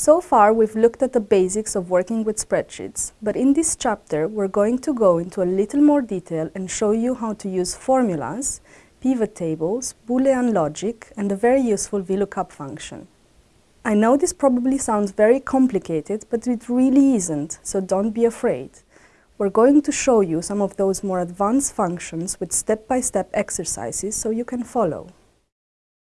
So far, we've looked at the basics of working with spreadsheets, but in this chapter, we're going to go into a little more detail and show you how to use formulas, pivot tables, Boolean logic, and a very useful VLOOKUP function. I know this probably sounds very complicated, but it really isn't, so don't be afraid. We're going to show you some of those more advanced functions with step-by-step -step exercises so you can follow.